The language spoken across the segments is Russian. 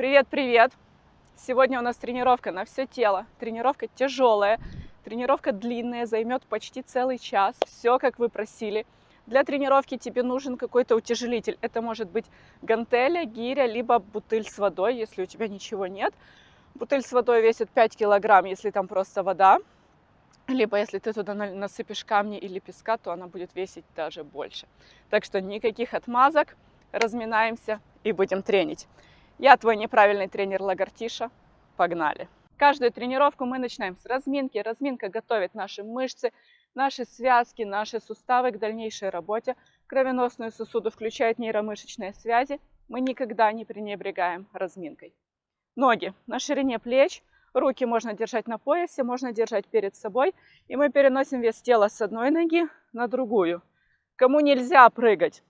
Привет-привет! Сегодня у нас тренировка на все тело. Тренировка тяжелая, тренировка длинная, займет почти целый час. Все, как вы просили. Для тренировки тебе нужен какой-то утяжелитель. Это может быть гантеля, гиря, либо бутыль с водой, если у тебя ничего нет. Бутыль с водой весит 5 килограмм, если там просто вода. Либо если ты туда насыпешь камни или песка, то она будет весить даже больше. Так что никаких отмазок, разминаемся и будем тренить. Я твой неправильный тренер Лагартиша. Погнали! Каждую тренировку мы начинаем с разминки. Разминка готовит наши мышцы, наши связки, наши суставы к дальнейшей работе. Кровеносную сосуду включает нейромышечные связи. Мы никогда не пренебрегаем разминкой. Ноги на ширине плеч. Руки можно держать на поясе, можно держать перед собой. И мы переносим вес тела с одной ноги на другую. Кому нельзя прыгать,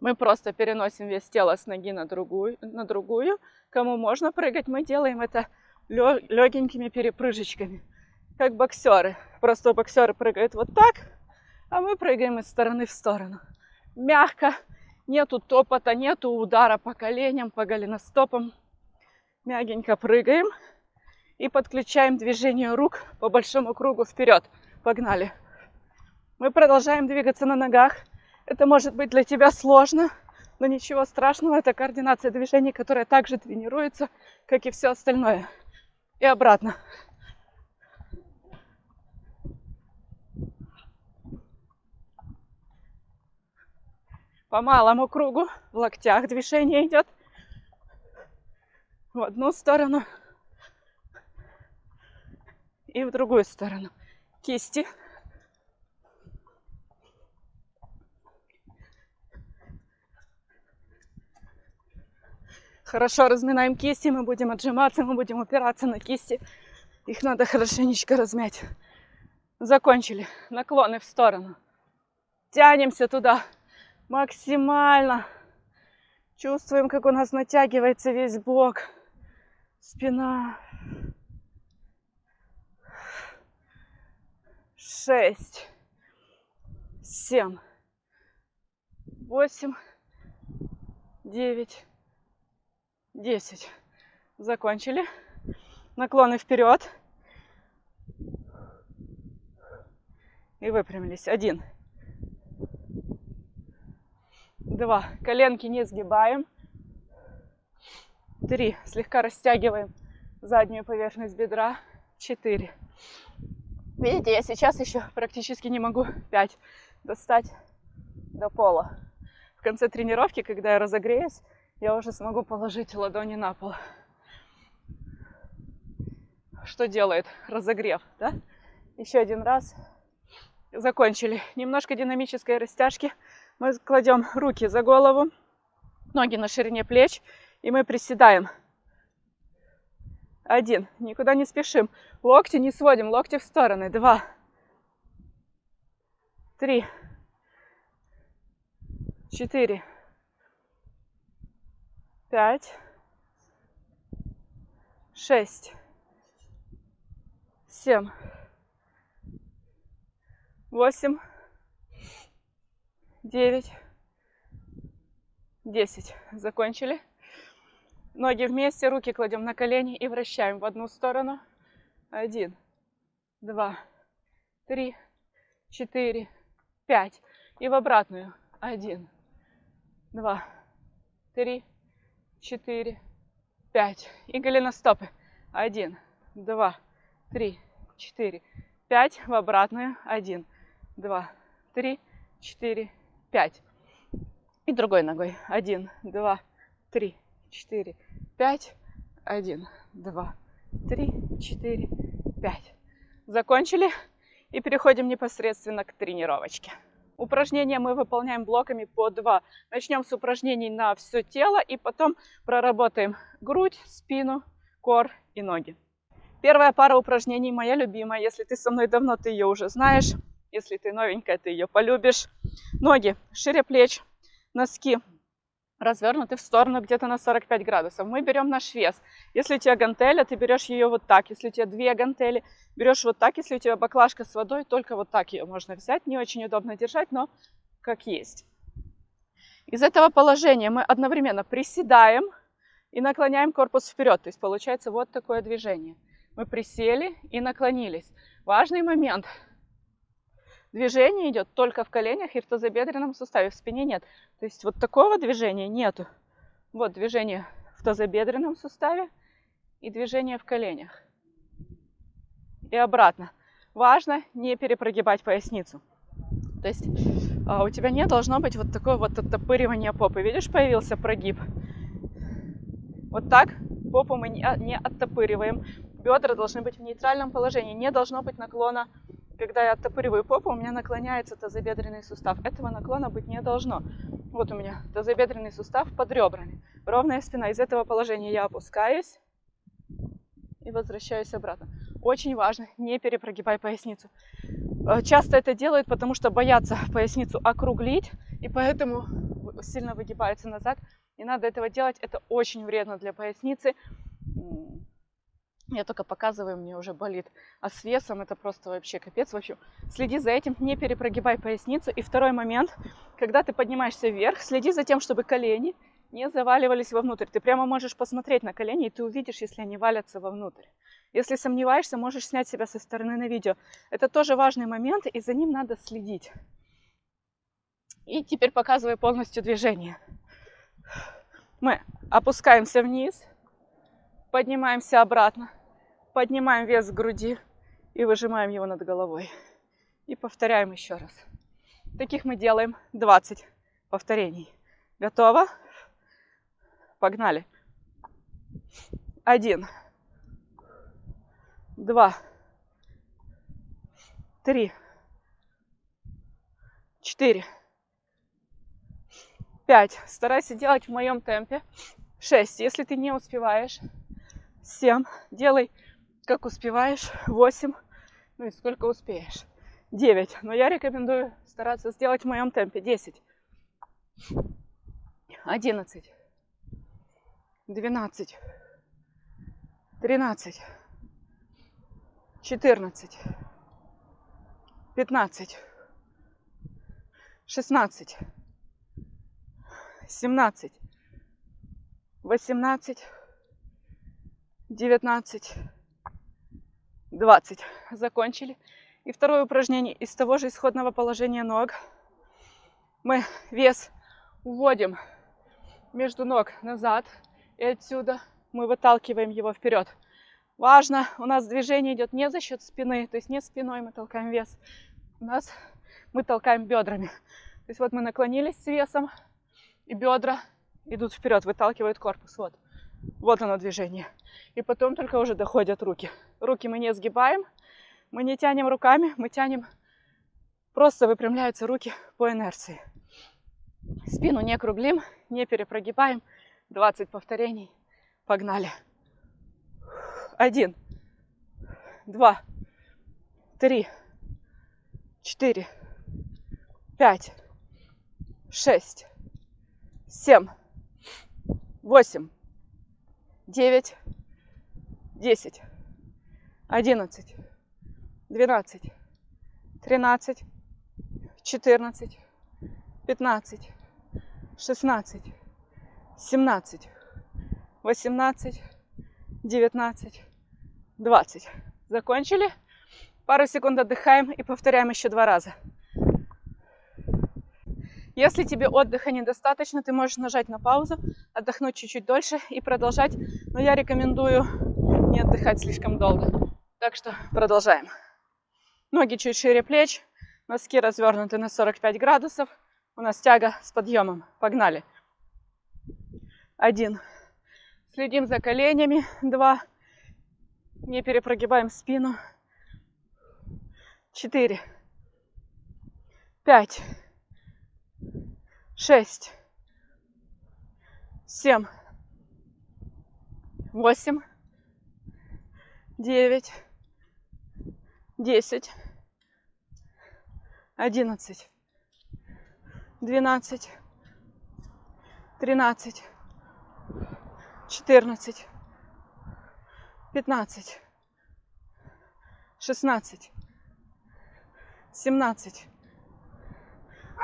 мы просто переносим вес тела с ноги на другую, на другую. Кому можно прыгать, мы делаем это легенькими перепрыжечками, как боксеры. Просто боксеры прыгают вот так, а мы прыгаем из стороны в сторону. Мягко, нету топота, нету удара по коленям, по голеностопам. Мягенько прыгаем и подключаем движение рук по большому кругу вперед. Погнали. Мы продолжаем двигаться на ногах. Это может быть для тебя сложно, но ничего страшного. Это координация движений, которая также тренируется, как и все остальное. И обратно. По малому кругу в локтях движение идет в одну сторону и в другую сторону. Кисти Хорошо разминаем кисти, мы будем отжиматься, мы будем опираться на кисти. Их надо хорошенечко размять. Закончили. Наклоны в сторону. Тянемся туда максимально. Чувствуем, как у нас натягивается весь бок, спина. Шесть, семь, восемь, девять, 10. Закончили. Наклоны вперед. И выпрямились. Один. Два. Коленки не сгибаем. Три. Слегка растягиваем заднюю поверхность бедра. Четыре. Видите, я сейчас еще практически не могу пять достать до пола. В конце тренировки, когда я разогреюсь, я уже смогу положить ладони на пол. Что делает разогрев, да? Еще один раз. Закончили. Немножко динамической растяжки. Мы кладем руки за голову, ноги на ширине плеч, и мы приседаем. Один. Никуда не спешим. Локти не сводим, локти в стороны. Два. Три. Четыре пять, шесть, семь, восемь, девять, десять. Закончили. Ноги вместе, руки кладем на колени и вращаем в одну сторону. Один, два, три, четыре, пять. И в обратную. Один, два, три, четыре, пять. И голеностопы. Один, два, три, четыре, пять. В обратную. Один, два, три, четыре, пять. И другой ногой. Один, два, три, четыре, пять. Один, два, три, четыре, пять. Закончили. И переходим непосредственно к тренировочке. Упражнения мы выполняем блоками по два. Начнем с упражнений на все тело и потом проработаем грудь, спину, кор и ноги. Первая пара упражнений моя любимая. Если ты со мной давно, ты ее уже знаешь. Если ты новенькая, ты ее полюбишь. Ноги шире плеч, носки развернуты в сторону где-то на 45 градусов. Мы берем наш вес. Если у тебя гантеля, ты берешь ее вот так. Если у тебя две гантели, берешь вот так. Если у тебя баклажка с водой, только вот так ее можно взять. Не очень удобно держать, но как есть. Из этого положения мы одновременно приседаем И наклоняем корпус вперед. То есть получается вот такое движение. Мы присели и наклонились. Важный момент. Движение идет только в коленях и в тазобедренном суставе. В спине нет. То есть вот такого движения нету. Вот движение в тазобедренном суставе и движение в коленях. И обратно. Важно не перепрогибать поясницу. То есть а, у тебя не должно быть вот такое вот оттопыривание попы. Видишь, появился прогиб. Вот так попу мы не, не оттопыриваем. Бедра должны быть в нейтральном положении. Не должно быть наклона. Когда я оттопыриваю попу, у меня наклоняется тазобедренный сустав. Этого наклона быть не должно. Вот у меня тазобедренный сустав под ребрами. Ровная спина. Из этого положения я опускаюсь и возвращаюсь обратно. Очень важно, не перепрогибай поясницу. Э, часто это делают, потому что боятся поясницу округлить, и поэтому сильно выгибаются назад. Не надо этого делать, это очень вредно для поясницы. Я только показываю, мне уже болит. А с весом это просто вообще капец. В общем, следи за этим, не перепрогибай поясницу. И второй момент, когда ты поднимаешься вверх, следи за тем, чтобы колени не заваливались вовнутрь. Ты прямо можешь посмотреть на колени, и ты увидишь, если они валятся вовнутрь. Если сомневаешься, можешь снять себя со стороны на видео. Это тоже важный момент, и за ним надо следить. И теперь показываю полностью движение. Мы опускаемся вниз, поднимаемся обратно, поднимаем вес груди и выжимаем его над головой. И повторяем еще раз. Таких мы делаем 20 повторений. Готово? Погнали. Один. Два. Три. Четыре. Пять. Старайся делать в моем темпе. Шесть. Если ты не успеваешь. Семь. Делай, как успеваешь. Восемь. Ну и сколько успеешь. Девять. Но я рекомендую стараться сделать в моем темпе. Десять. Одиннадцать двенадцать, тринадцать, четырнадцать, пятнадцать, шестнадцать, семнадцать, восемнадцать, девятнадцать, двадцать. Закончили. И второе упражнение из того же исходного положения ног. Мы вес уводим между ног назад – и отсюда мы выталкиваем его вперед. Важно, у нас движение идет не за счет спины, то есть не спиной мы толкаем вес, у нас мы толкаем бедрами. То есть вот мы наклонились с весом, и бедра идут вперед, выталкивают корпус. Вот, вот оно движение. И потом только уже доходят руки. Руки мы не сгибаем, мы не тянем руками, мы тянем, просто выпрямляются руки по инерции. Спину не круглим, не перепрогибаем. 20 повторений. Погнали. Один, два, три, четыре, пять, шесть, семь, восемь, девять, десять, одиннадцать, двенадцать, тринадцать, четырнадцать, пятнадцать, шестнадцать, 17, 18, 19, 20. Закончили. Пару секунд отдыхаем и повторяем еще два раза. Если тебе отдыха недостаточно, ты можешь нажать на паузу, отдохнуть чуть-чуть дольше и продолжать. Но я рекомендую не отдыхать слишком долго. Так что продолжаем. Ноги чуть шире плеч, носки развернуты на 45 градусов. У нас тяга с подъемом. Погнали. Один. Следим за коленями. Два. Не перепрогибаем спину. Четыре. Пять. Шесть. Семь. Восемь. Девять. Десять. Одиннадцать. Двенадцать. Тринадцать четырнадцать, пятнадцать, шестнадцать, семнадцать,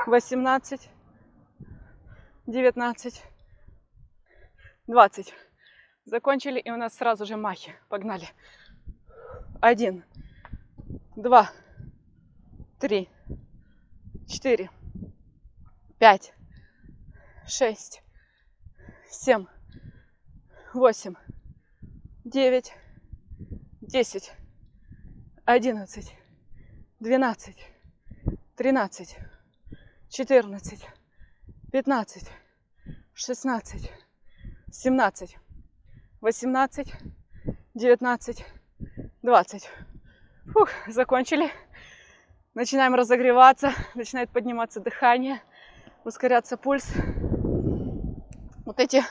восемнадцать, девятнадцать, двадцать. Закончили, и у нас сразу же махи. Погнали. Один, два, три, четыре, пять, шесть, семь, восемь, девять, десять, одиннадцать, двенадцать, тринадцать, четырнадцать, пятнадцать, шестнадцать, семнадцать, восемнадцать, девятнадцать, двадцать. Фух, закончили. Начинаем разогреваться, начинает подниматься дыхание, ускоряться пульс. Вот эти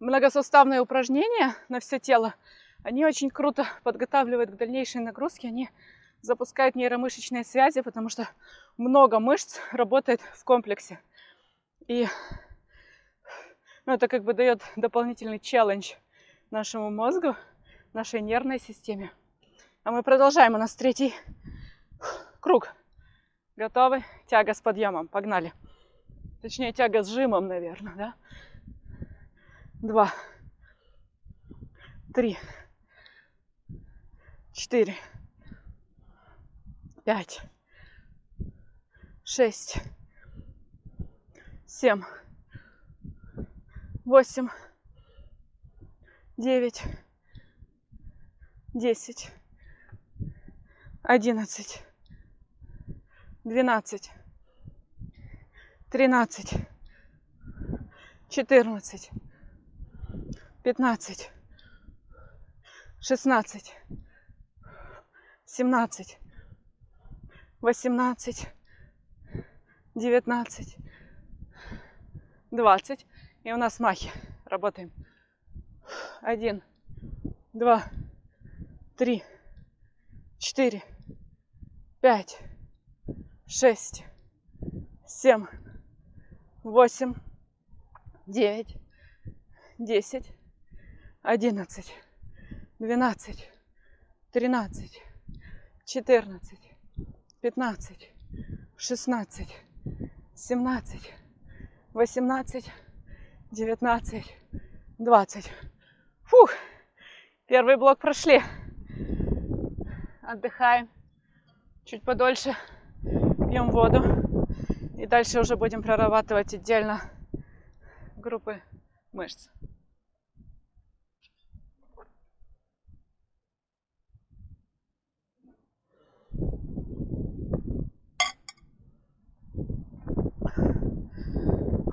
многосуставные упражнения на все тело, они очень круто подготавливают к дальнейшей нагрузке, они запускают нейромышечные связи, потому что много мышц работает в комплексе. И ну, это как бы дает дополнительный челлендж нашему мозгу, нашей нервной системе. А мы продолжаем. У нас третий круг. Готовы? Тяга с подъемом. Погнали. Точнее, тяга с жимом, наверное, да? Два. Три. Четыре. Пять. Шесть. Семь. Восемь. Девять. Десять. Одиннадцать двенадцать, тринадцать, четырнадцать, пятнадцать, шестнадцать, семнадцать, восемнадцать, девятнадцать, двадцать. И у нас махи. Работаем. Один, два, три, четыре, пять, шесть, семь, восемь, девять, десять, одиннадцать, двенадцать, тринадцать, четырнадцать, пятнадцать, шестнадцать, семнадцать, восемнадцать, девятнадцать, двадцать. Фух, первый блок прошли. Отдыхаем чуть подольше пьем воду. И дальше уже будем прорабатывать отдельно группы мышц.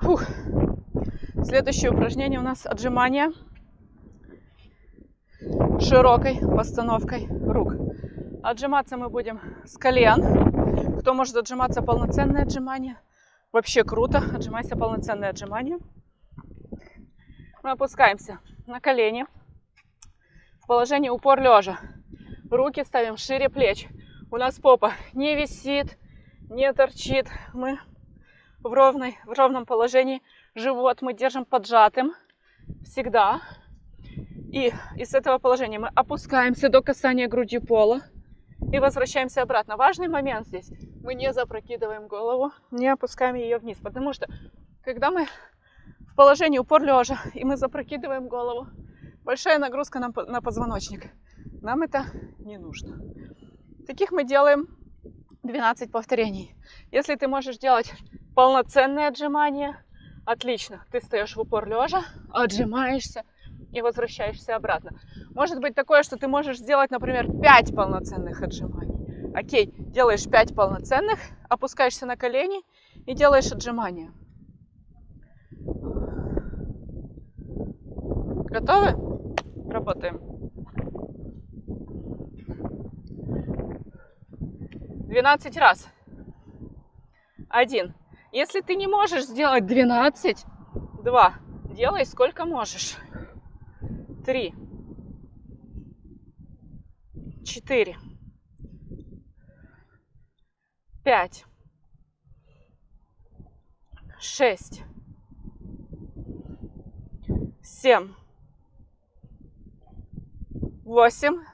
Фух. Следующее упражнение у нас отжимание широкой постановкой рук. Отжиматься мы будем с колен кто может отжиматься полноценное отжимание, вообще круто. Отжимайся полноценное отжимание. Мы опускаемся на колени в положении упор лежа. Руки ставим шире плеч. У нас попа не висит, не торчит. Мы в, ровной, в ровном положении. Живот мы держим поджатым всегда. И из этого положения мы опускаемся до касания груди пола и возвращаемся обратно. Важный момент здесь. Мы не запрокидываем голову, не опускаем ее вниз, потому что когда мы в положении упор лежа и мы запрокидываем голову, большая нагрузка на, на позвоночник. Нам это не нужно. Таких мы делаем 12 повторений. Если ты можешь делать полноценные отжимания, отлично. Ты стоишь в упор лежа, отжимаешься и возвращаешься обратно. Может быть такое, что ты можешь сделать, например, 5 полноценных отжиманий. Окей, делаешь 5 полноценных, опускаешься на колени и делаешь отжимания. Готовы? Работаем. 12 раз. Один. Если ты не можешь сделать 12, 2. Делай сколько можешь. 3 четыре, пять, шесть, семь, восемь,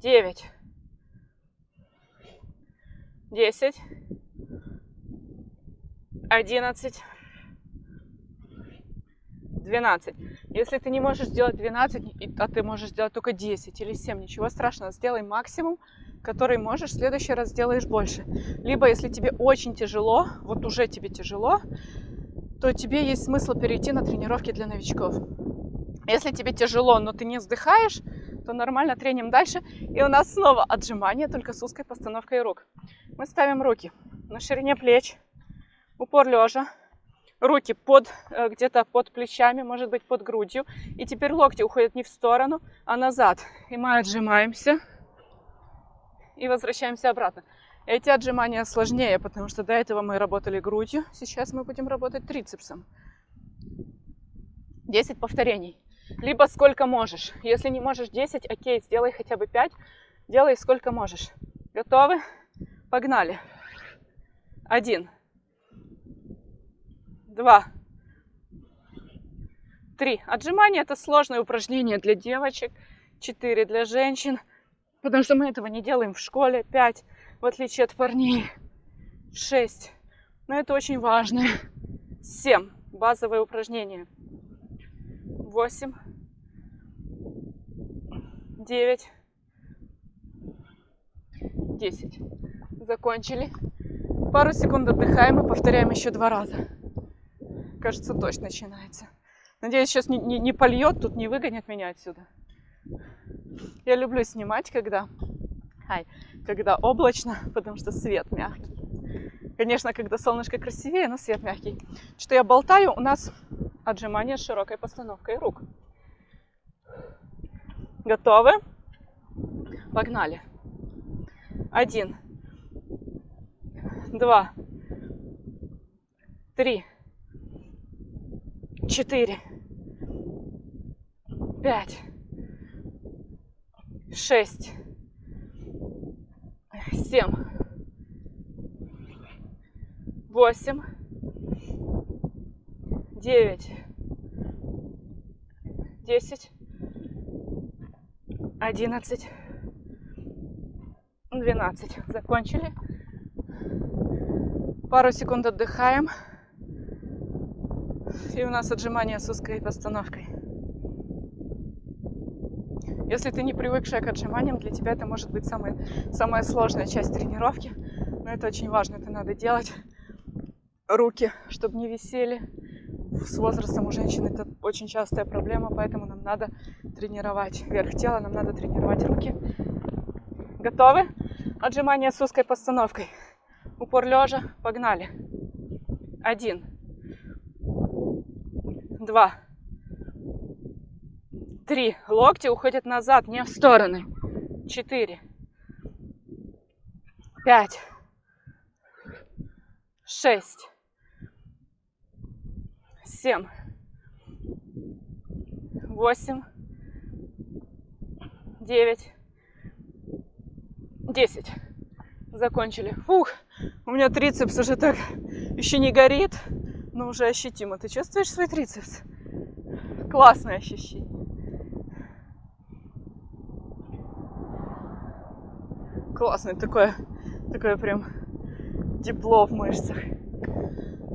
девять, десять, одиннадцать, 12. Если ты не можешь сделать 12, а ты можешь сделать только 10 или 7, ничего страшного, сделай максимум, который можешь, в следующий раз сделаешь больше. Либо, если тебе очень тяжело, вот уже тебе тяжело, то тебе есть смысл перейти на тренировки для новичков. Если тебе тяжело, но ты не вздыхаешь, то нормально треним дальше. И у нас снова отжимания, только с узкой постановкой рук. Мы ставим руки на ширине плеч, упор лежа, руки под э, где-то под плечами, может быть под грудью. И теперь локти уходят не в сторону, а назад. И мы отжимаемся и возвращаемся обратно. Эти отжимания сложнее, потому что до этого мы работали грудью, сейчас мы будем работать трицепсом. 10 повторений. Либо сколько можешь. Если не можешь 10, окей, сделай хотя бы 5. Делай сколько можешь. Готовы? Погнали. Один. Два. Три. Отжимания это сложное упражнение для девочек. Четыре для женщин. Потому что мы этого не делаем в школе. Пять. В отличие от парней. Шесть. Но это очень важно. Семь. Базовые упражнения. Восемь. Девять. Десять. Закончили. Пару секунд отдыхаем и повторяем еще два раза. Кажется, дождь начинается. Надеюсь, сейчас не, не, не польет, тут не выгонят меня отсюда. Я люблю снимать, когда, ай, когда облачно, потому что свет мягкий. Конечно, когда солнышко красивее, но свет мягкий. Что я болтаю, у нас отжимание с широкой постановкой рук. Готовы? Погнали. Один, два, три, четыре, пять, шесть, семь, восемь, девять, десять, одиннадцать, двенадцать. Закончили. Пару секунд отдыхаем. И у нас отжимания с узкой постановкой. Если ты не привыкшая к отжиманиям, для тебя это может быть самая, самая сложная часть тренировки. Но это очень важно, это надо делать. Руки, чтобы не висели. С возрастом у женщин это очень частая проблема, поэтому нам надо тренировать верх тела, нам надо тренировать руки. Готовы? Отжимания с узкой постановкой. Упор лежа. Погнали. Один два, три. Локти уходят назад, не в стороны. Четыре, пять, шесть, семь, восемь, девять, десять. Закончили. Фух, у меня трицепс уже так еще не горит но уже ощутимо. Ты чувствуешь свой трицепс? Классное ощущение. Классное такое, такое прям тепло в мышцах.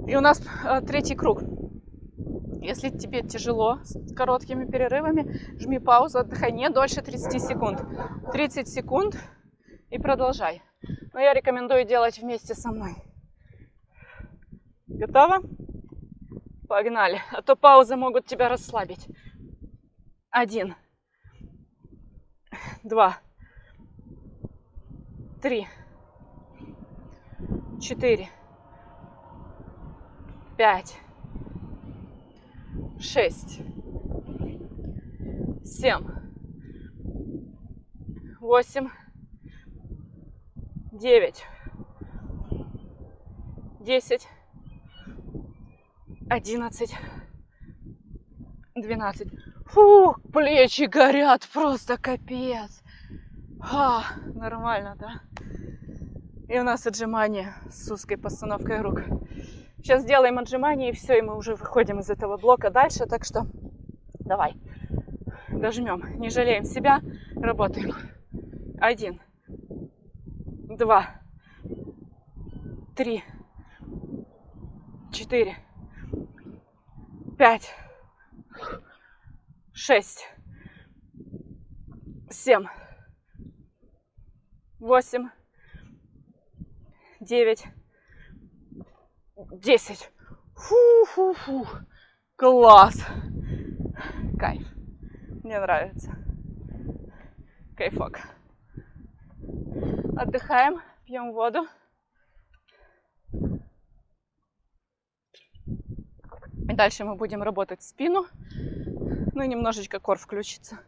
И у нас а, третий круг. Если тебе тяжело с короткими перерывами, жми паузу, отдыхай не дольше 30 секунд. 30 секунд и продолжай. Но я рекомендую делать вместе со мной. Готово? Погнали. А то паузы могут тебя расслабить. Один. Два. Три. Четыре. Пять. Шесть. Семь. Восемь. Девять. Десять одиннадцать, двенадцать. Фу, плечи горят, просто капец. А, нормально, да? И у нас отжимание с узкой постановкой рук. Сейчас сделаем отжимание и все, и мы уже выходим из этого блока дальше. Так что давай, дожмем, не жалеем себя, работаем. Один, два, три, четыре, пять, шесть, семь, восемь, девять, десять. Фу-фу-фу. Класс. Кайф. Мне нравится. Кайфок. Отдыхаем, пьем воду. И дальше мы будем работать спину. Ну и немножечко кор включится.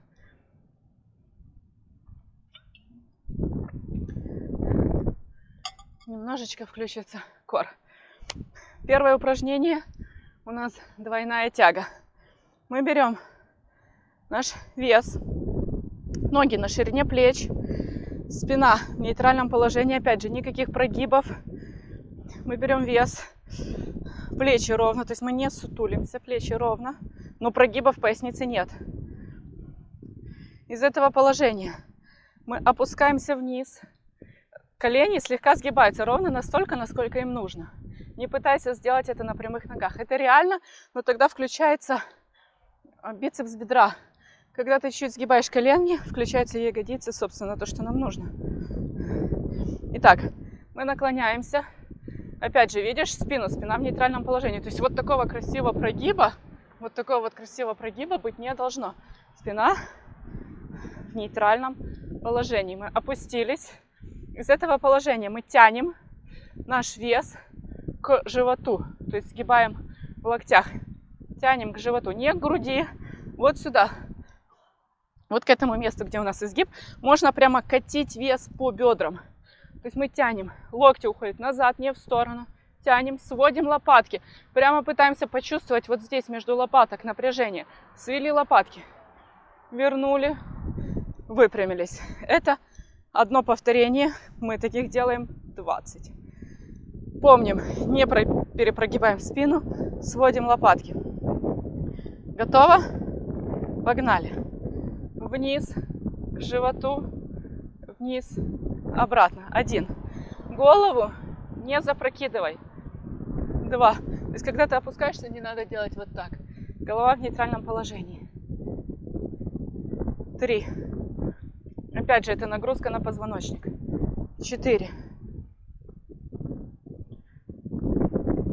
Немножечко включится кор. Первое упражнение у нас двойная тяга. Мы берем наш вес, ноги на ширине плеч, спина в нейтральном положении, опять же, никаких прогибов. Мы берем вес, плечи ровно, то есть мы не сутулимся, плечи ровно, но прогибов в пояснице нет. Из этого положения мы опускаемся вниз, колени слегка сгибаются ровно настолько, насколько им нужно. Не пытайся сделать это на прямых ногах. Это реально, но тогда включается а, бицепс бедра. Когда ты чуть сгибаешь колени, включаются ягодицы, собственно, то, что нам нужно. Итак, мы наклоняемся, Опять же, видишь спину, спина в нейтральном положении. То есть вот такого красивого прогиба, вот такого вот красивого прогиба быть не должно. Спина в нейтральном положении. Мы опустились. Из этого положения мы тянем наш вес к животу. То есть сгибаем в локтях. Тянем к животу, не к груди, вот сюда. Вот к этому месту, где у нас изгиб, можно прямо катить вес по бедрам. То есть мы тянем, локти уходят назад, не в сторону. Тянем, сводим лопатки. Прямо пытаемся почувствовать вот здесь между лопаток напряжение. Свели лопатки. Вернули, выпрямились. Это одно повторение. Мы таких делаем 20. Помним, не перепрогибаем спину, сводим лопатки. Готово? Погнали. Вниз, к животу, вниз, обратно. Один. Голову не запрокидывай. Два. То есть, когда ты опускаешься, не надо делать вот так. Голова в нейтральном положении. Три. Опять же, это нагрузка на позвоночник. Четыре.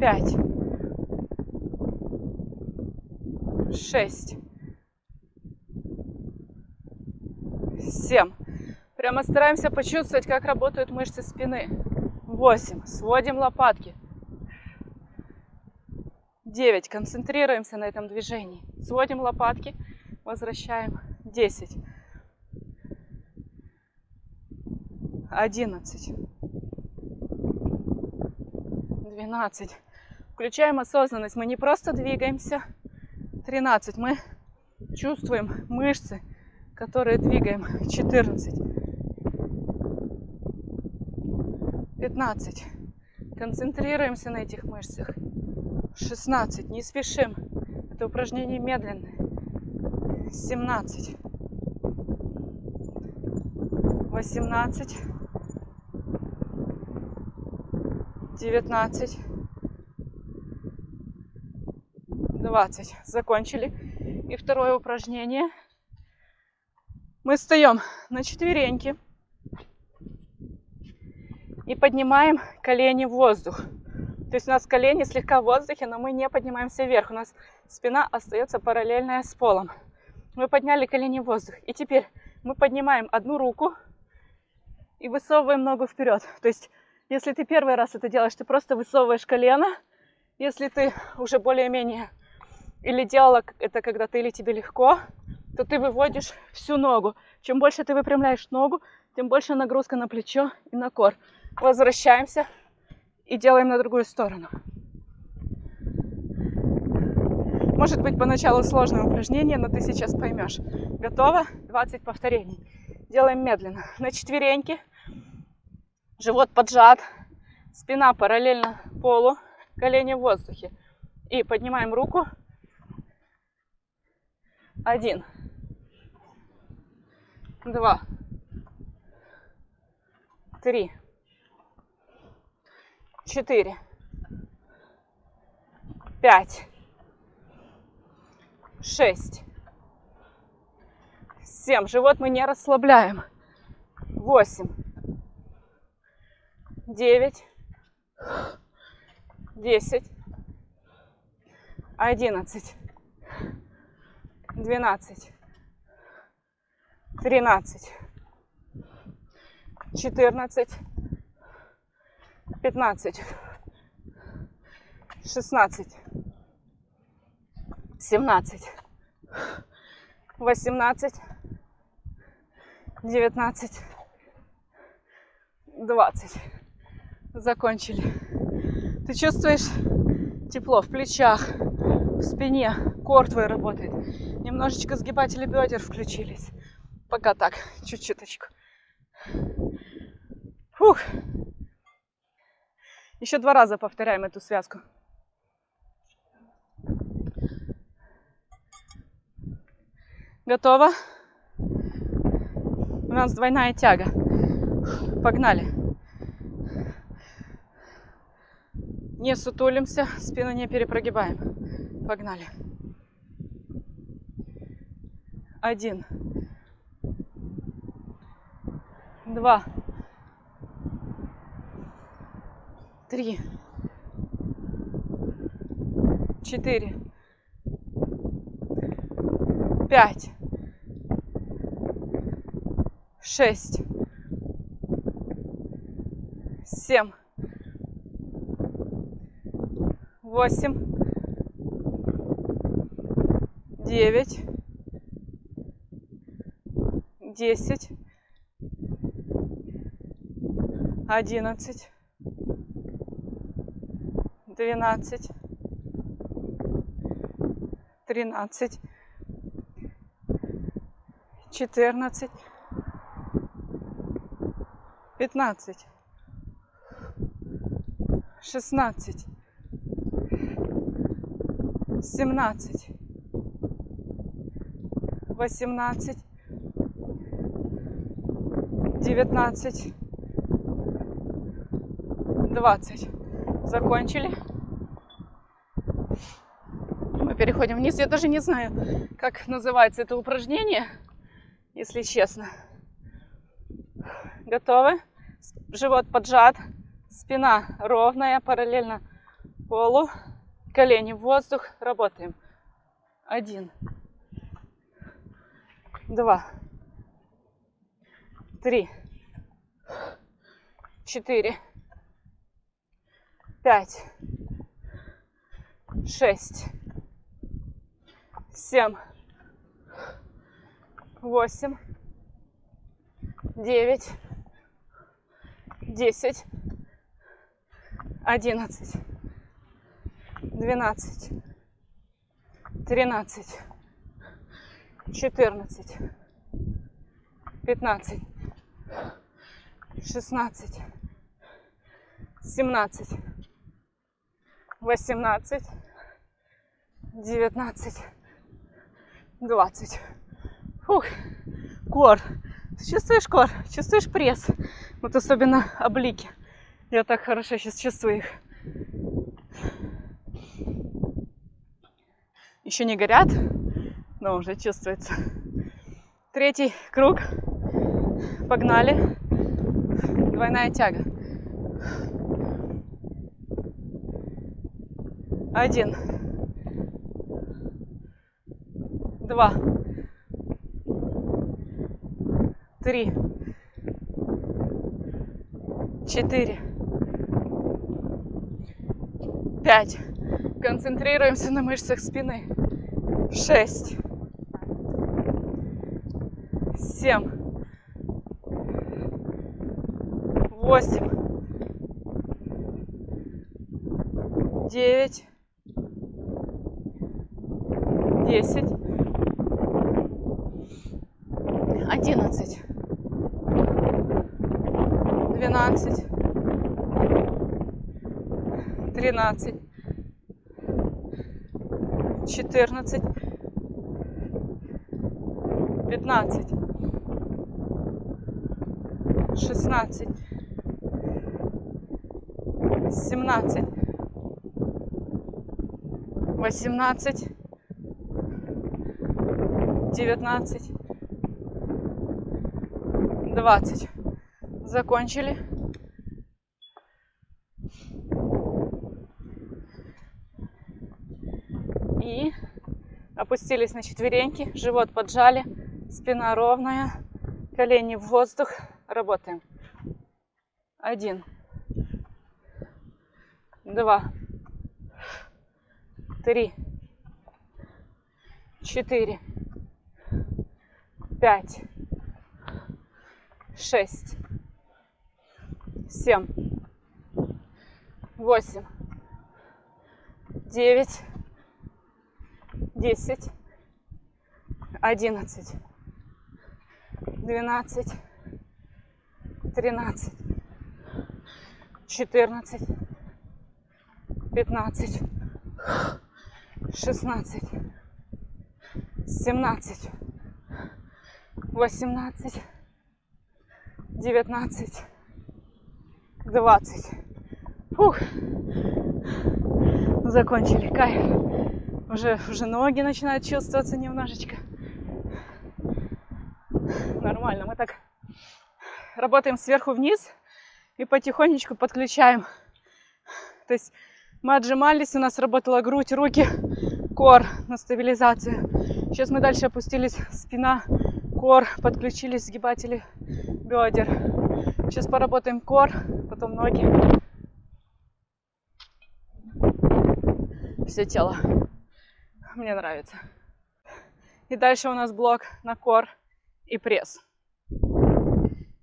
Пять. Шесть. Семь. Прямо стараемся почувствовать, как работают мышцы спины. 8. Сводим лопатки. 9. Концентрируемся на этом движении. Сводим лопатки, возвращаем. 10. 11. 12. Включаем осознанность. Мы не просто двигаемся. 13. Мы чувствуем мышцы, которые двигаем. 14. 15. Концентрируемся на этих мышцах. 16. Не спешим. Это упражнение медленное. 17. 18. 19. 20. Закончили. И второе упражнение. Мы встаем на четвереньки и поднимаем колени в воздух. То есть у нас колени слегка в воздухе, но мы не поднимаемся вверх. У нас спина остается параллельная с полом. Мы подняли колени в воздух. И теперь мы поднимаем одну руку и высовываем ногу вперед. То есть, если ты первый раз это делаешь, ты просто высовываешь колено. Если ты уже более-менее или делала это когда-то, или тебе легко, то ты выводишь всю ногу. Чем больше ты выпрямляешь ногу, тем больше нагрузка на плечо и на кор возвращаемся и делаем на другую сторону. Может быть поначалу сложное упражнение, но ты сейчас поймешь. Готово? 20 повторений. Делаем медленно. На четвереньки. Живот поджат. Спина параллельно полу. Колени в воздухе. И поднимаем руку. Один. Два. Три четыре, пять, шесть, семь. Живот мы не расслабляем. Восемь, девять, десять, одиннадцать, двенадцать, тринадцать, четырнадцать, пятнадцать, шестнадцать, семнадцать, восемнадцать, девятнадцать, двадцать. Закончили. Ты чувствуешь тепло в плечах, в спине, кор твой работает. Немножечко сгибатели бедер включились. Пока так, чуть-чуточку. Фух. Еще два раза повторяем эту связку. Готово? У нас двойная тяга. Погнали. Не сутулимся, спину не перепрогибаем. Погнали. Один. Два. Три. Четыре. Пять. Шесть. Семь восемь, девять, десять, одиннадцать, двенадцать, тринадцать, четырнадцать, пятнадцать, шестнадцать, семнадцать, восемнадцать, девятнадцать, двадцать. Закончили. Мы переходим вниз. Я даже не знаю, как называется это упражнение, если честно. Готовы? Живот поджат, спина ровная, параллельно полу. Колени в воздух. Работаем. Один. Два. Три. Четыре. Пять. Шесть. Семь. Восемь. Девять. Десять. Одиннадцать двенадцать, тринадцать, четырнадцать, пятнадцать, шестнадцать, семнадцать, восемнадцать, девятнадцать, двадцать. Фух, кор. Чувствуешь кор? Чувствуешь пресс? Вот особенно облики. Я так хорошо сейчас чувствую их. еще не горят, но уже чувствуется. Третий круг. Погнали. Двойная тяга. Один. Два. Три. Четыре. Пять. Концентрируемся на мышцах спины. Шесть. Семь. Восемь. Девять. Десять. Одиннадцать. Двенадцать. Тринадцать четырнадцать, пятнадцать, шестнадцать, семнадцать, восемнадцать, девятнадцать, двадцать. Закончили. И опустились на четвереньки, живот поджали, спина ровная, колени в воздух. Работаем. Один, два, три, четыре, пять, шесть, семь, восемь, девять, десять, одиннадцать, двенадцать, тринадцать, четырнадцать, пятнадцать, шестнадцать, семнадцать, восемнадцать, девятнадцать, двадцать. Фух. Закончили. Кайф. Уже, уже ноги начинают чувствоваться немножечко. Нормально. Мы так работаем сверху вниз и потихонечку подключаем. То есть мы отжимались, у нас работала грудь, руки, кор на стабилизацию. Сейчас мы дальше опустились, спина, кор, подключились сгибатели бедер. Сейчас поработаем кор, потом ноги. Все тело. Мне нравится. И дальше у нас блок на кор и пресс.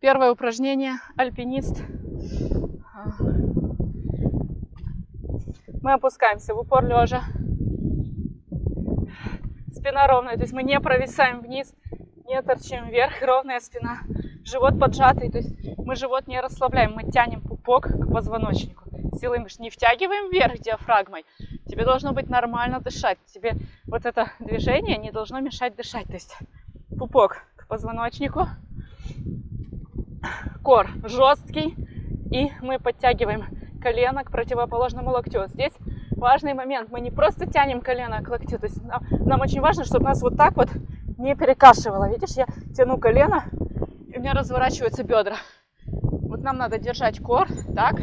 Первое упражнение альпинист. Мы опускаемся в упор лежа. Спина ровная, то есть мы не провисаем вниз, не торчим вверх, ровная спина. Живот поджатый, то есть мы живот не расслабляем, мы тянем пупок к позвоночнику. Силой мы не втягиваем вверх диафрагмой. Тебе должно быть нормально дышать. Тебе вот это движение не должно мешать дышать. То есть пупок к позвоночнику, кор жесткий, и мы подтягиваем колено к противоположному локтю. Здесь важный момент. Мы не просто тянем колено к локтю, то есть нам, нам очень важно, чтобы нас вот так вот не перекашивало. Видишь, я тяну колено, и у меня разворачиваются бедра. Вот нам надо держать кор так,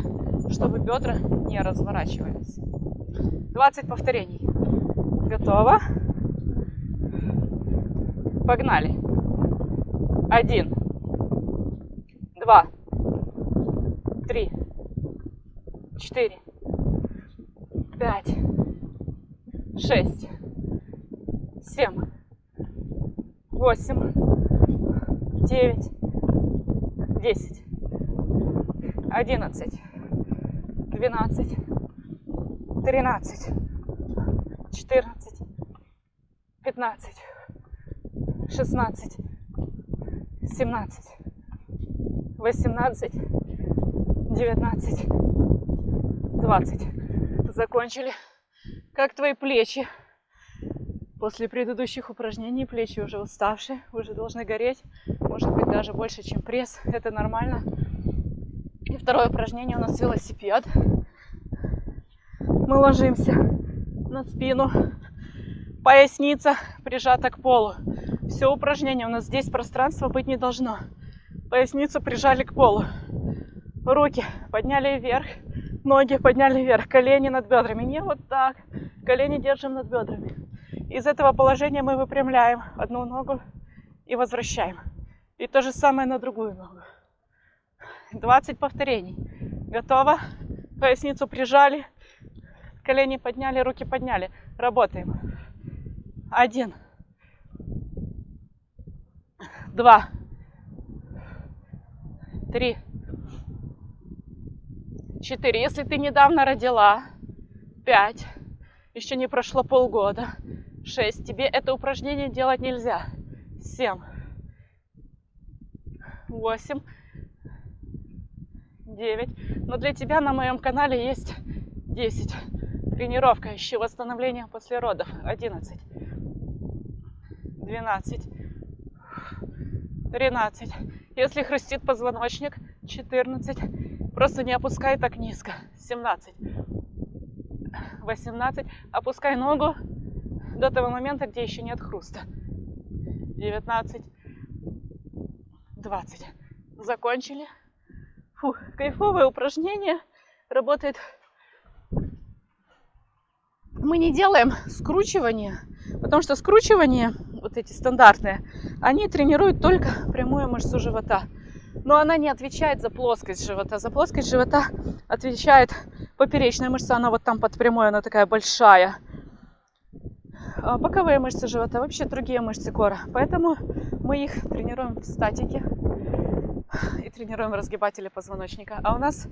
чтобы бедра не разворачивались. 20 повторений. Готово. Погнали. Один два, три, четыре, пять, шесть, семь, восемь, девять, десять, одиннадцать, двенадцать, тринадцать, четырнадцать, пятнадцать, шестнадцать, семнадцать, 18, 19, 20. Закончили. Как твои плечи? После предыдущих упражнений плечи уже уставшие, уже должны гореть. Может быть даже больше, чем пресс. Это нормально. И второе упражнение у нас велосипед. Мы ложимся на спину. Поясница прижата к полу. Все упражнение. У нас здесь пространства быть не должно. Поясницу прижали к полу. Руки подняли вверх, ноги подняли вверх, колени над бедрами. Не вот так. Колени держим над бедрами. Из этого положения мы выпрямляем одну ногу и возвращаем. И то же самое на другую ногу. 20 повторений. Готово? Поясницу прижали, колени подняли, руки подняли. Работаем. Один. Два три, четыре. Если ты недавно родила, пять, еще не прошло полгода, шесть. Тебе это упражнение делать нельзя. Семь, восемь, девять. Но для тебя на моем канале есть десять. Тренировка, ищи восстановление после родов. Одиннадцать, двенадцать, тринадцать. Если хрустит позвоночник, 14. Просто не опускай так низко. 17. 18. Опускай ногу до того момента, где еще нет хруста. 19, 20. Закончили. Фух, кайфовое упражнение. Работает. Мы не делаем скручивание, потому что скручивание, вот эти стандартные, они тренируют только прямую мышцу живота. Но она не отвечает за плоскость живота. За плоскость живота отвечает поперечная мышца, она вот там под прямой, она такая большая. А боковые мышцы живота, вообще другие мышцы кора. Поэтому мы их тренируем в статике и тренируем разгибатели позвоночника. А у нас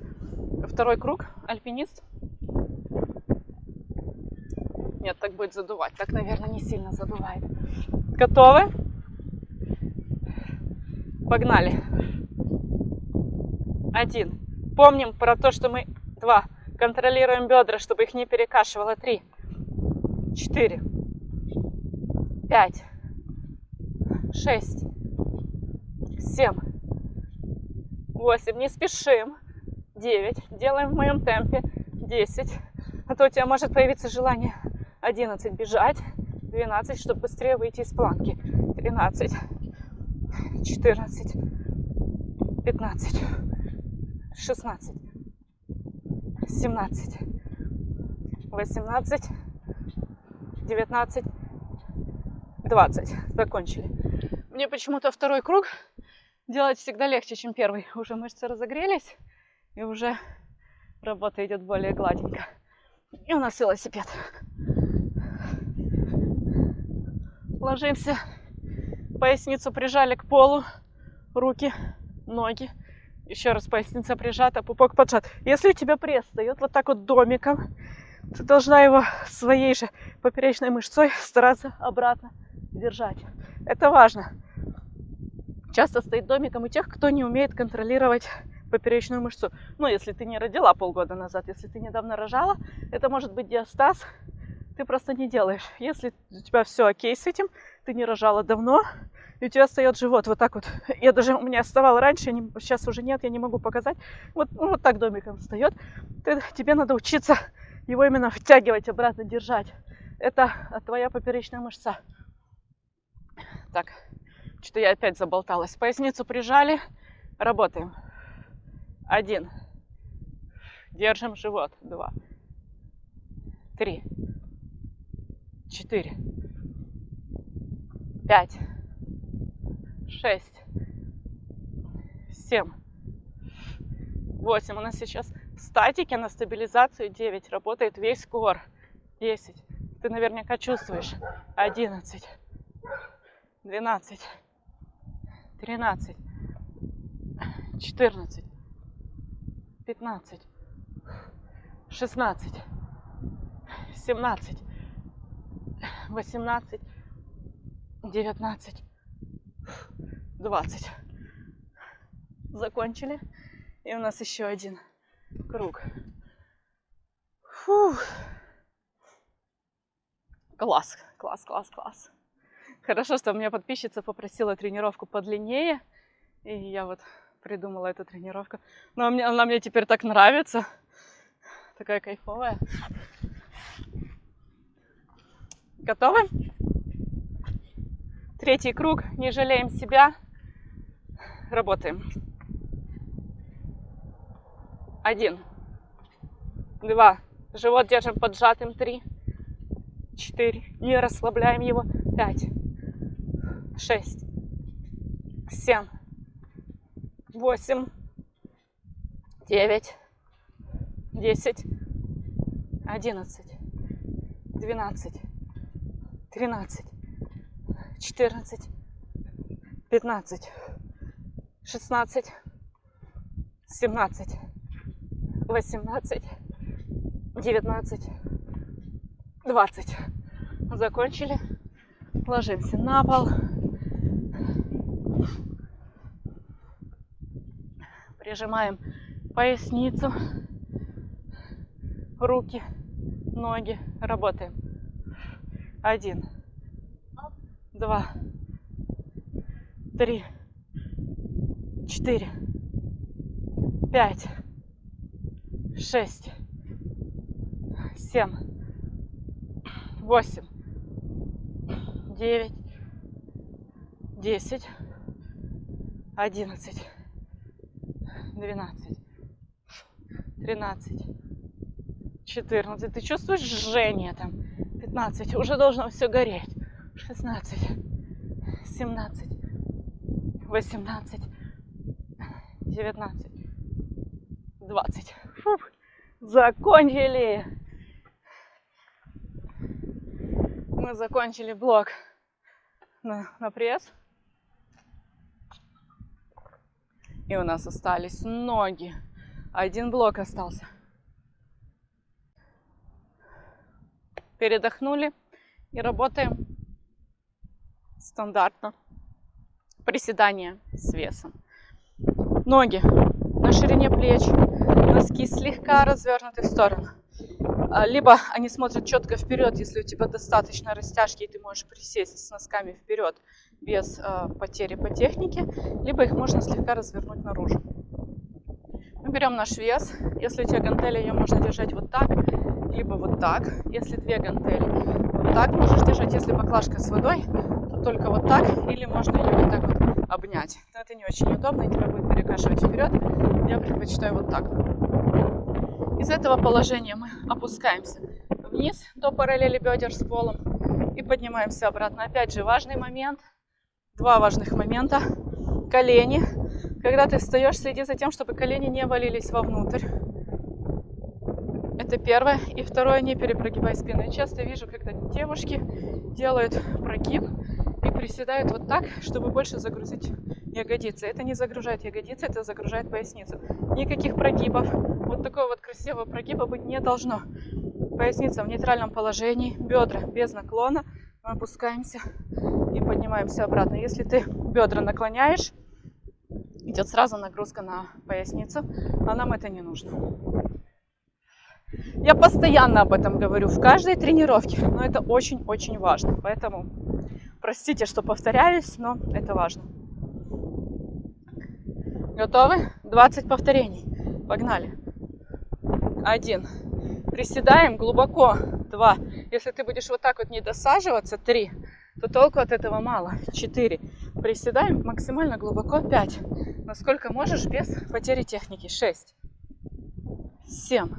второй круг, альпинист. Нет, так будет задувать. Так, наверное, не сильно задувает. Готовы? Погнали. Один. Помним про то, что мы... Два. Контролируем бедра, чтобы их не перекашивало. Три. Четыре. Пять. Шесть. Семь. Восемь. Не спешим. Девять. Делаем в моем темпе. Десять. А то у тебя может появиться желание. Одиннадцать. Бежать. Двенадцать, чтобы быстрее выйти из планки. Тринадцать. Четырнадцать. Пятнадцать. Шестнадцать. Семнадцать. Восемнадцать. Девятнадцать. 20. Закончили. Мне почему-то второй круг делать всегда легче, чем первый. Уже мышцы разогрелись, и уже работа идет более гладенько. И у нас велосипед. Ложимся, поясницу прижали к полу, руки, ноги. Еще раз поясница прижата, пупок поджат. Если у тебя пресс встает вот так вот домиком, ты должна его своей же поперечной мышцой стараться обратно держать. Это важно. Часто стоит домиком у тех, кто не умеет контролировать поперечную мышцу. Ну, если ты не родила полгода назад, если ты недавно рожала, это может быть диастаз, ты просто не делаешь. Если у тебя все окей с этим, ты не рожала давно, и у тебя встает живот вот так вот. Я даже, у меня вставал раньше, не, сейчас уже нет, я не могу показать. Вот, ну, вот так домиком встает. Ты, тебе надо учиться его именно втягивать, обратно держать. Это твоя поперечная мышца. Так, что-то я опять заболталась. Поясницу прижали. Работаем. Один. Держим живот. Два. Три. Четыре. Пять. Шесть. Семь. Восемь. У нас сейчас в статике на стабилизацию 9 работает весь кор. 10. Ты наверняка чувствуешь. 11 двенадцать, тринадцать, четырнадцать, пятнадцать, шестнадцать, семнадцать, восемнадцать, девятнадцать, двадцать. Закончили. И у нас еще один круг. Фух. Класс, класс, класс, класс. Хорошо, что у меня подписчица попросила тренировку подлиннее. И я вот придумала эту тренировку. Но мне, она мне теперь так нравится. Такая кайфовая. Готовы? Третий круг. Не жалеем себя. Работаем. Один. Два. Живот держим поджатым. Три. Четыре. Не расслабляем его. Пять шесть, семь, восемь, девять, десять, одиннадцать, двенадцать, тринадцать, четырнадцать, пятнадцать, шестнадцать, семнадцать, восемнадцать, девятнадцать, двадцать. Закончили. Ложимся на пол. Прижимаем поясницу, руки, ноги. Работаем. Один, два, три, четыре, пять, шесть, семь, восемь, девять, десять, одиннадцать, двенадцать, тринадцать, четырнадцать. Ты чувствуешь жжение там? Пятнадцать. Уже должно все гореть. Шестнадцать, семнадцать, восемнадцать, девятнадцать, двадцать. Фух, закончили. Мы закончили блок на, на пресс. И у нас остались ноги. Один блок остался. Передохнули и работаем стандартно. Приседания с весом. Ноги на ширине плеч, носки слегка развернуты в сторону. А, либо они смотрят четко вперед, если у тебя достаточно растяжки, и ты можешь присесть с носками вперед без э, потери по технике, либо их можно слегка развернуть наружу. Мы берем наш вес. Если у тебя гантели, ее можно держать вот так, либо вот так. Если две гантели, вот так можешь держать. Если баклажка с водой, только вот так, или можно ее вот так вот обнять. Но это не очень удобно, и тебя будет перекашивать вперед. Я предпочитаю вот так. Из этого положения мы опускаемся вниз до параллели бедер с полом и поднимаемся обратно. Опять же, важный момент, два важных момента. Колени. Когда ты встаешь, следи за тем, чтобы колени не валились вовнутрь. Это первое. И второе, не перепрогибай спину. Я часто вижу, когда девушки делают прогиб и приседают вот так, чтобы больше загрузить ягодицы. Это не загружает ягодицы, это загружает поясницу. Никаких прогибов. Вот такого вот красивого прогиба быть не должно. Поясница в нейтральном положении, бедра без наклона. Мы опускаемся и поднимаемся обратно. Если ты бедра наклоняешь, идет сразу нагрузка на поясницу, а нам это не нужно. Я постоянно об этом говорю в каждой тренировке, но это очень-очень важно. Поэтому простите, что повторяюсь, но это важно. Готовы? 20 повторений. Погнали. Один. Приседаем глубоко. Два. Если ты будешь вот так вот не досаживаться, три, то толку от этого мало. Четыре. Приседаем максимально глубоко. Пять. Насколько можешь без потери техники. Шесть. Семь.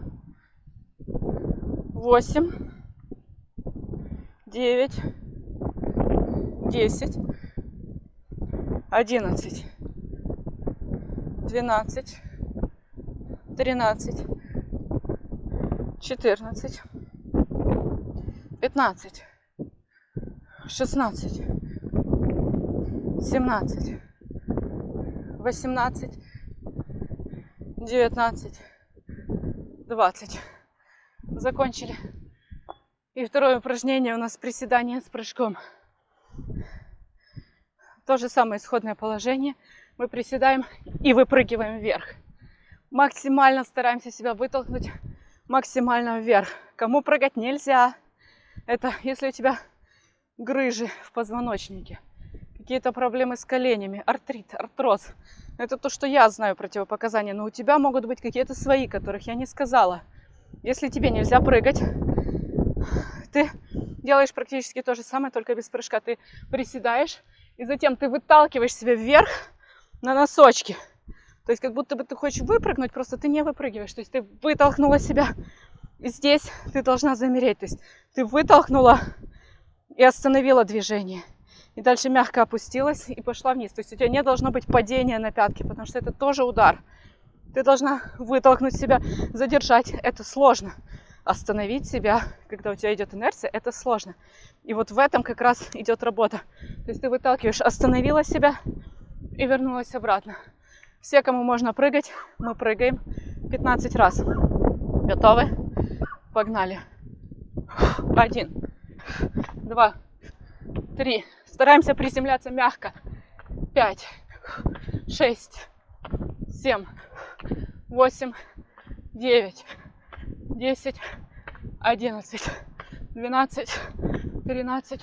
Восемь. Девять. Десять. Одиннадцать двенадцать, тринадцать, четырнадцать, пятнадцать, шестнадцать, семнадцать, восемнадцать, девятнадцать, двадцать. Закончили. И второе упражнение у нас приседание с прыжком. То же самое исходное положение – мы приседаем и выпрыгиваем вверх. Максимально стараемся себя вытолкнуть максимально вверх. Кому прыгать нельзя, это если у тебя грыжи в позвоночнике, какие-то проблемы с коленями, артрит, артроз. Это то, что я знаю противопоказания, но у тебя могут быть какие-то свои, которых я не сказала. Если тебе нельзя прыгать, ты делаешь практически то же самое, только без прыжка. Ты приседаешь, и затем ты выталкиваешь себя вверх, на носочки. То есть как будто бы ты хочешь выпрыгнуть, просто ты не выпрыгиваешь. То есть ты вытолкнула себя, и здесь ты должна замереть. То есть ты вытолкнула и остановила движение. И дальше мягко опустилась и пошла вниз. То есть у тебя не должно быть падения на пятки, потому что это тоже удар. Ты должна вытолкнуть себя, задержать. Это сложно. Остановить себя, когда у тебя идет инерция, это сложно. И вот в этом как раз идет работа. То есть ты выталкиваешь, остановила себя, и вернулась обратно. Все, кому можно прыгать, мы прыгаем 15 раз. Готовы? Погнали. Один, два, три. Стараемся приземляться мягко. Пять, шесть, семь, восемь, девять, десять, одиннадцать, двенадцать, тринадцать,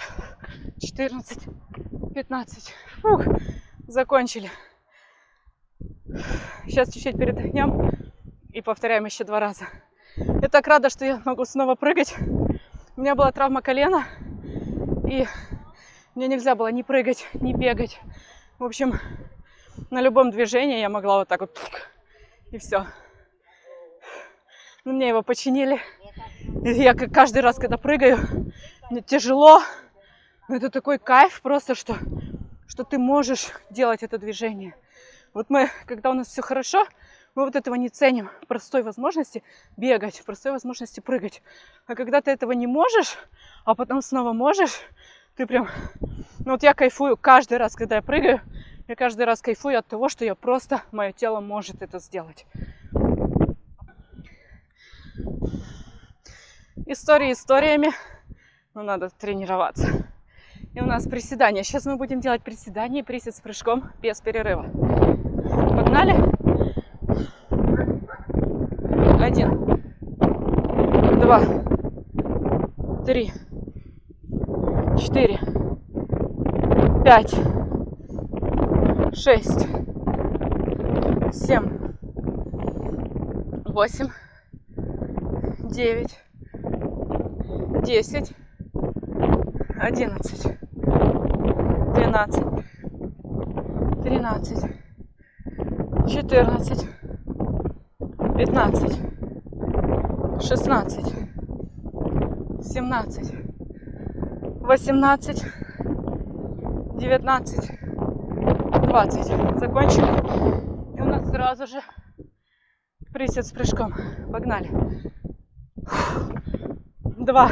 четырнадцать, пятнадцать. Фух закончили. Сейчас чуть-чуть передохнем и повторяем еще два раза. Я так рада, что я могу снова прыгать. У меня была травма колена, и Мне нельзя было ни прыгать, ни бегать. В общем, на любом движении я могла вот так вот и все. Ну, мне его починили. Я каждый раз, когда прыгаю, мне тяжело. Но это такой кайф просто, что, что ты можешь делать это движение. Вот мы, когда у нас все хорошо, мы вот этого не ценим. Простой возможности бегать, простой возможности прыгать. А когда ты этого не можешь, а потом снова можешь, ты прям... Ну вот я кайфую каждый раз, когда я прыгаю, я каждый раз кайфую от того, что я просто, мое тело может это сделать. Истории историями, но надо тренироваться. И у нас приседания. Сейчас мы будем делать приседания и присед с прыжком без перерыва. Погнали? Один, два, три, четыре, пять, шесть, семь, восемь, девять, десять, одиннадцать, двенадцать, тринадцать, четырнадцать, пятнадцать, шестнадцать, семнадцать, восемнадцать, девятнадцать, двадцать. Закончили. И у нас сразу же присед с прыжком. Погнали. Два,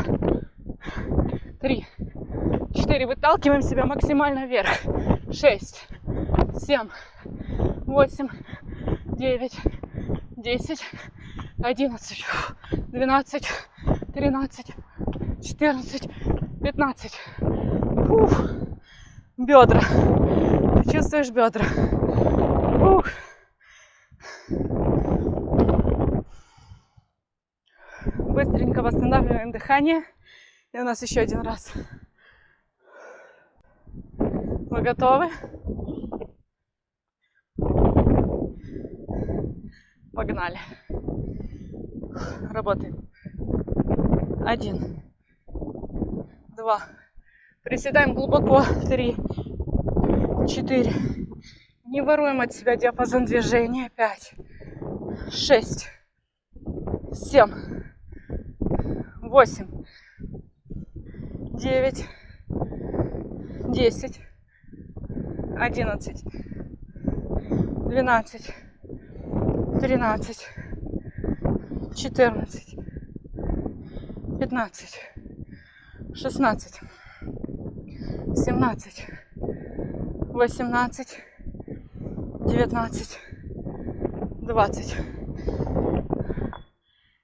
три, четыре. Выталкиваем себя максимально вверх. Шесть, семь, восемь, девять, десять, одиннадцать, двенадцать, тринадцать, четырнадцать, пятнадцать. Бедра. Ты чувствуешь бедра? Фух. Быстренько восстанавливаем дыхание. И у нас еще один раз. Вы готовы? Погнали. Работаем. Один. Два. Приседаем глубоко. Три. Четыре. Не воруем от себя диапазон движения. Пять. Шесть. Семь. Восемь. Девять. Десять. Одиннадцать. Двенадцать тринадцать, четырнадцать, пятнадцать, шестнадцать, семнадцать, восемнадцать, девятнадцать, двадцать.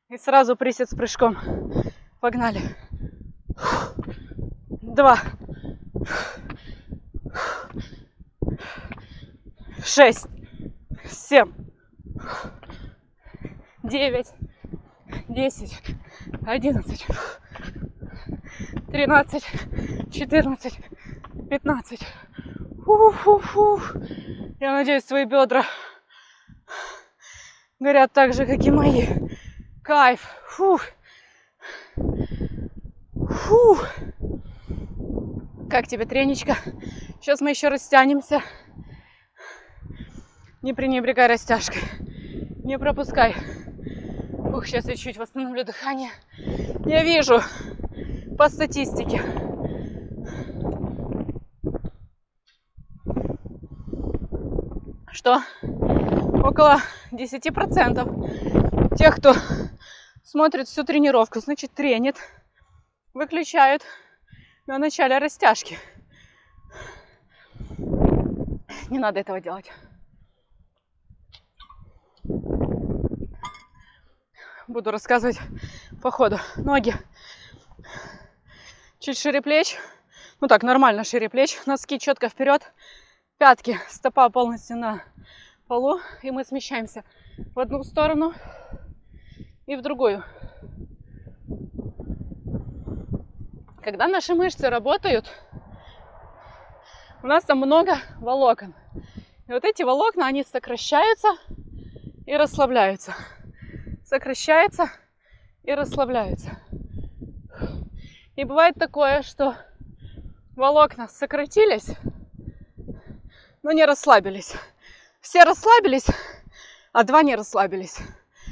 И сразу присед с прыжком. Погнали. Два. Шесть. Семь девять, десять, одиннадцать, тринадцать, четырнадцать, пятнадцать. Фу-фу-фу. Я надеюсь, свои бедра горят так же, как и мои. Кайф. Фу. Фу. Как тебе треничка? Сейчас мы еще растянемся. Не пренебрегай растяжкой. Не пропускай. Ух, сейчас я чуть восстановлю дыхание. Я вижу по статистике. Что около 10% тех, кто смотрит всю тренировку, значит тренит, выключают на начале растяжки. Не надо этого делать. буду рассказывать по ходу. Ноги чуть шире плеч. Ну так, нормально шире плеч. Носки четко вперед. Пятки, стопа полностью на полу. И мы смещаемся в одну сторону и в другую. Когда наши мышцы работают, у нас там много волокон. И вот эти волокна, они сокращаются и расслабляются сокращается и расслабляется. И бывает такое, что волокна сократились, но не расслабились. Все расслабились, а два не расслабились.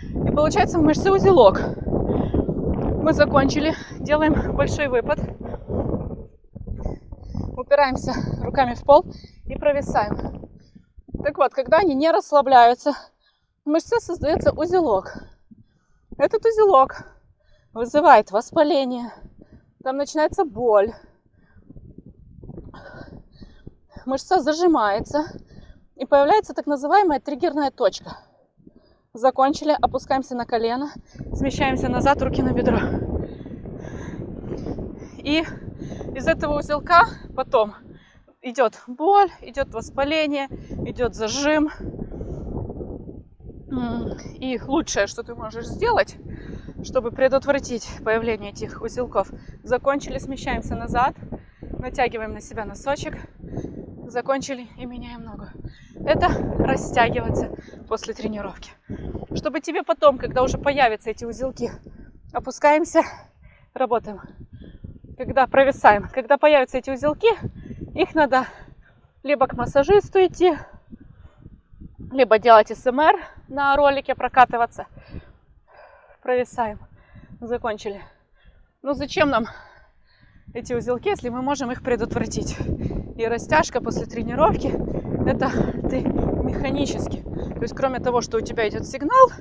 И получается в мышце узелок. Мы закончили, делаем большой выпад. Упираемся руками в пол и провисаем. Так вот, когда они не расслабляются, в мышце создается узелок. Этот узелок вызывает воспаление, там начинается боль, мышца зажимается, и появляется так называемая триггерная точка. Закончили, опускаемся на колено, смещаемся назад, руки на бедро. И из этого узелка потом идет боль, идет воспаление, идет зажим. И лучшее, что ты можешь сделать, чтобы предотвратить появление этих узелков, закончили, смещаемся назад, натягиваем на себя носочек, закончили и меняем ногу. Это растягиваться после тренировки. Чтобы тебе потом, когда уже появятся эти узелки, опускаемся, работаем. Когда провисаем, когда появятся эти узелки, их надо либо к массажисту идти, либо делать СМР на ролике, прокатываться. Провисаем. Закончили. Ну зачем нам эти узелки, если мы можем их предотвратить? И растяжка после тренировки это ты механически. То есть кроме того, что у тебя идет сигнал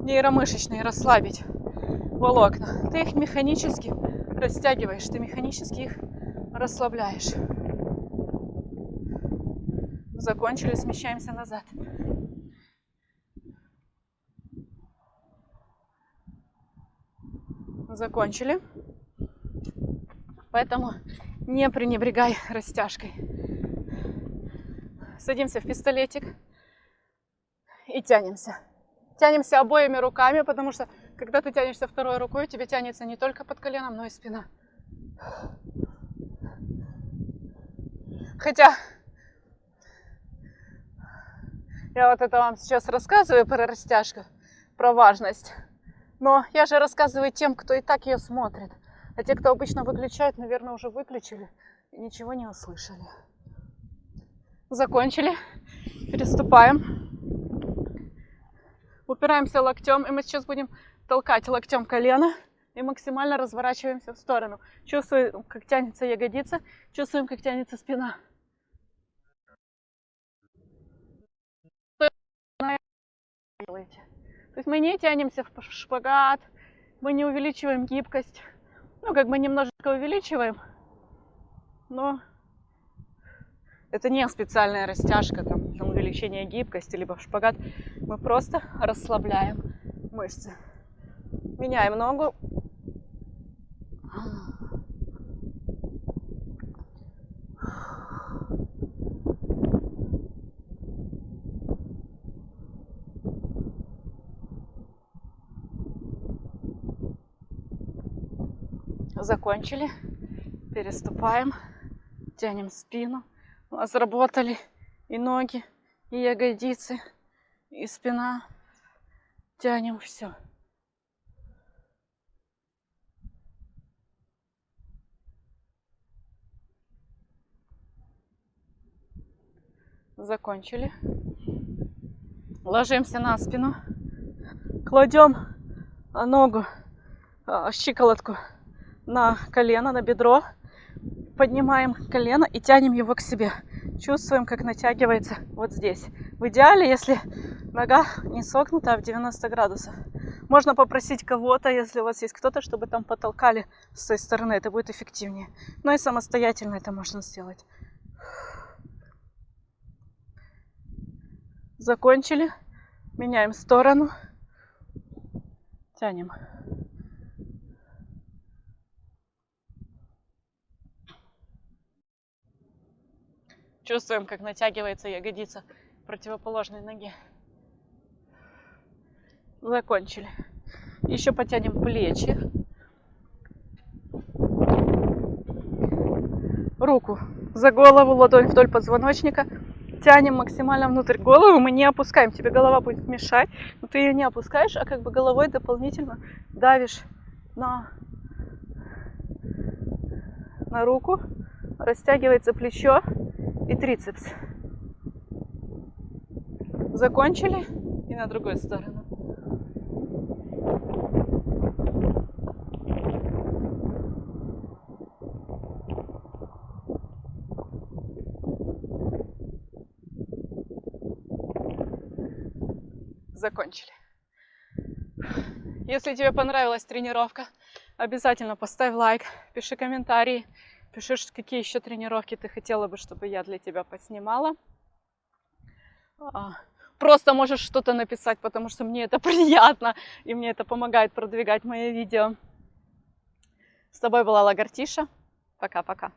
нейромышечный расслабить волокна, ты их механически растягиваешь, ты механически их расслабляешь. Закончили, смещаемся назад. Закончили. Поэтому не пренебрегай растяжкой. Садимся в пистолетик и тянемся. Тянемся обоими руками, потому что когда ты тянешься второй рукой, тебе тянется не только под коленом, но и спина. Хотя я вот это вам сейчас рассказываю про растяжку, про важность. Но я же рассказываю тем, кто и так ее смотрит. А те, кто обычно выключает, наверное, уже выключили и ничего не услышали. Закончили. Переступаем. Упираемся локтем, и мы сейчас будем толкать локтем колено и максимально разворачиваемся в сторону. Чувствуем, как тянется ягодица, чувствуем, как тянется спина. То есть мы не тянемся в шпагат, мы не увеличиваем гибкость. Ну, как бы немножечко увеличиваем, но это не специальная растяжка, там, увеличение гибкости, либо шпагат. Мы просто расслабляем мышцы. Меняем ногу. Закончили. Переступаем. Тянем спину. У нас работали и ноги, и ягодицы, и спина. Тянем все. Закончили. Ложимся на спину. Кладем ногу, а, щиколотку на колено, на бедро. Поднимаем колено и тянем его к себе. Чувствуем, как натягивается вот здесь. В идеале, если нога не согнута, а в 90 градусов. Можно попросить кого-то, если у вас есть кто-то, чтобы там потолкали с той стороны. Это будет эффективнее. Но и самостоятельно это можно сделать. Закончили. Меняем сторону. Тянем. Чувствуем, как натягивается ягодица противоположной ноги. Закончили. Еще потянем плечи. Руку за голову, ладонь вдоль позвоночника. Тянем максимально внутрь голову. Мы не опускаем. Тебе голова будет мешать. Но ты ее не опускаешь, а как бы головой дополнительно давишь на, на руку растягивается плечо и трицепс. Закончили и на другую сторону. Закончили. Если тебе понравилась тренировка, обязательно поставь лайк, пиши комментарии, пиши, какие еще тренировки ты хотела бы, чтобы я для тебя поснимала. А, просто можешь что-то написать, потому что мне это приятно, и мне это помогает продвигать мои видео. С тобой была Лагартиша. Пока-пока.